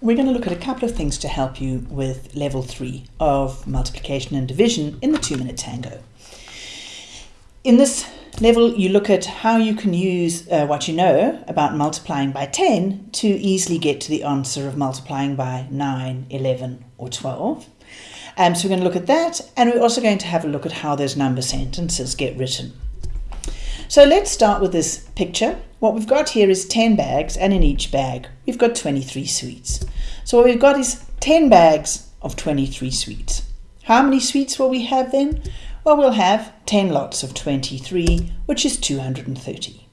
we're going to look at a couple of things to help you with level three of multiplication and division in the two minute tango. In this level, you look at how you can use uh, what you know about multiplying by 10 to easily get to the answer of multiplying by 9, 11 or 12. Um, so we're going to look at that and we're also going to have a look at how those number sentences get written. So let's start with this picture. What we've got here is 10 bags and in each bag we've got 23 sweets. So what we've got is 10 bags of 23 sweets. How many sweets will we have then? Well, we'll have 10 lots of 23, which is 230.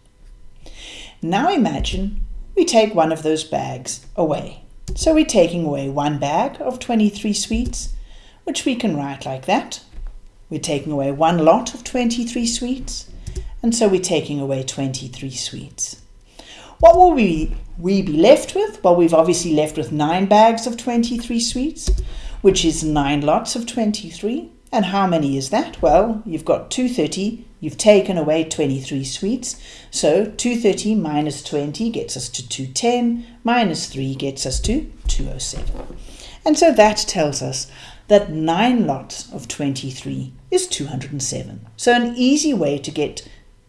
Now imagine we take one of those bags away. So we're taking away one bag of 23 sweets, which we can write like that. We're taking away one lot of 23 sweets, and so we're taking away 23 sweets. What will we, we be left with? Well, we've obviously left with 9 bags of 23 sweets, which is 9 lots of 23. And how many is that? Well, you've got 230, you've taken away 23 sweets, so 230 minus 20 gets us to 210, minus 3 gets us to 207. And so that tells us that 9 lots of 23 is 207. So an easy way to get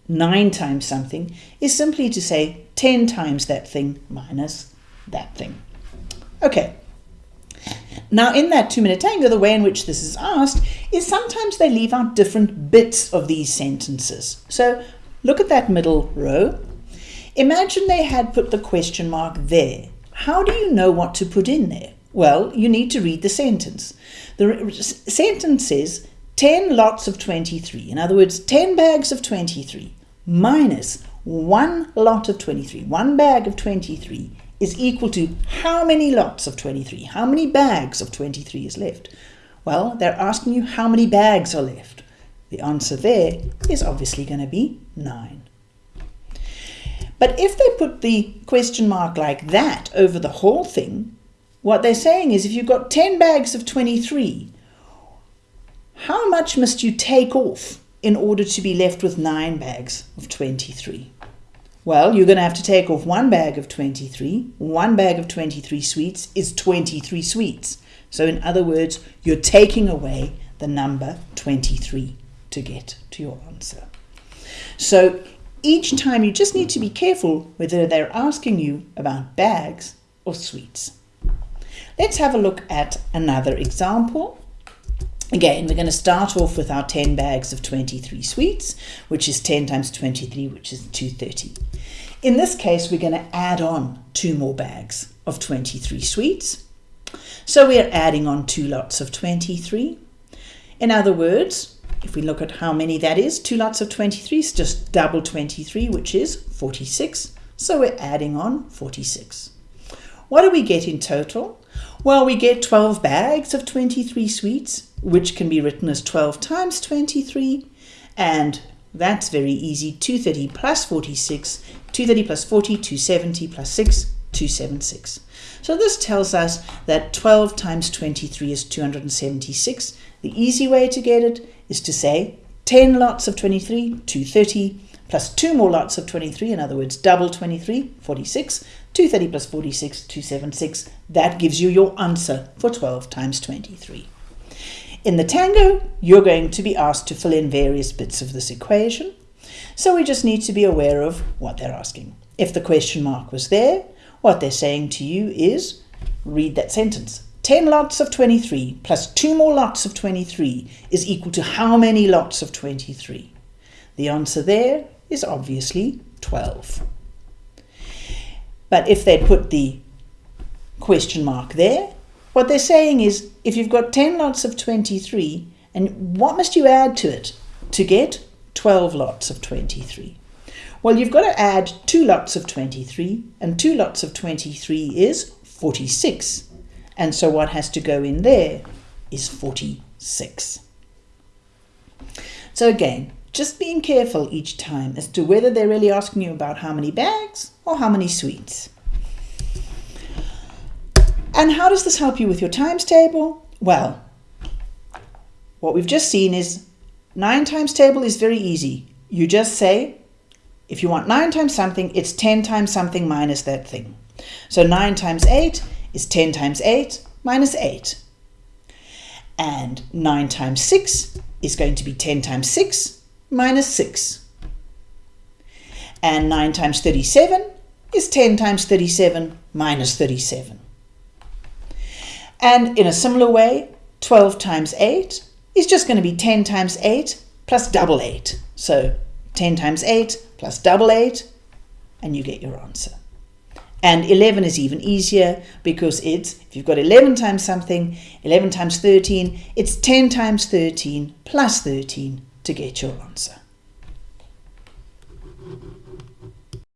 9 times something is simply to say 10 times that thing minus that thing. Okay, now, in that two minute tango, the way in which this is asked is sometimes they leave out different bits of these sentences. So, look at that middle row. Imagine they had put the question mark there. How do you know what to put in there? Well, you need to read the sentence. The sentence says 10 lots of 23. In other words, 10 bags of 23 minus one lot of 23, one bag of 23 is equal to how many lots of 23? How many bags of 23 is left? Well, they're asking you how many bags are left. The answer there is obviously going to be 9. But if they put the question mark like that over the whole thing, what they're saying is if you've got 10 bags of 23, how much must you take off in order to be left with 9 bags of 23? Well, you're going to have to take off one bag of 23. One bag of 23 sweets is 23 sweets. So in other words, you're taking away the number 23 to get to your answer. So each time you just need to be careful whether they're asking you about bags or sweets. Let's have a look at another example. Again, we're going to start off with our 10 bags of 23 sweets, which is 10 times 23, which is 230. In this case, we're going to add on two more bags of 23 sweets. So we're adding on two lots of 23. In other words, if we look at how many that is, two lots of 23 is just double 23, which is 46. So we're adding on 46. What do we get in total? Well, we get 12 bags of 23 sweets, which can be written as 12 times 23. And that's very easy. 230 plus 46, 230 plus 40, 270 plus 6, 276. So this tells us that 12 times 23 is 276. The easy way to get it is to say 10 lots of 23, 230, plus two more lots of 23, in other words, double 23, 46, 230 plus 46, 276. That gives you your answer for 12 times 23. In the tango, you're going to be asked to fill in various bits of this equation. So we just need to be aware of what they're asking. If the question mark was there, what they're saying to you is read that sentence. 10 lots of 23 plus two more lots of 23 is equal to how many lots of 23? The answer there is obviously 12. But if they put the question mark there, what they're saying is if you've got 10 lots of 23, and what must you add to it to get 12 lots of 23? Well, you've got to add two lots of 23, and two lots of 23 is 46. And so what has to go in there is 46. So again, just being careful each time as to whether they're really asking you about how many bags or how many sweets. And how does this help you with your times table? Well, what we've just seen is 9 times table is very easy. You just say, if you want 9 times something, it's 10 times something minus that thing. So 9 times 8 is 10 times 8 minus 8. And 9 times 6 is going to be 10 times 6 minus 6. And 9 times 37 is 10 times 37 minus 37. And in a similar way, 12 times 8 is just going to be 10 times 8 plus double 8. So 10 times 8 plus double 8, and you get your answer. And 11 is even easier because it's, if you've got 11 times something, 11 times 13, it's 10 times 13 plus 13 to get your answer.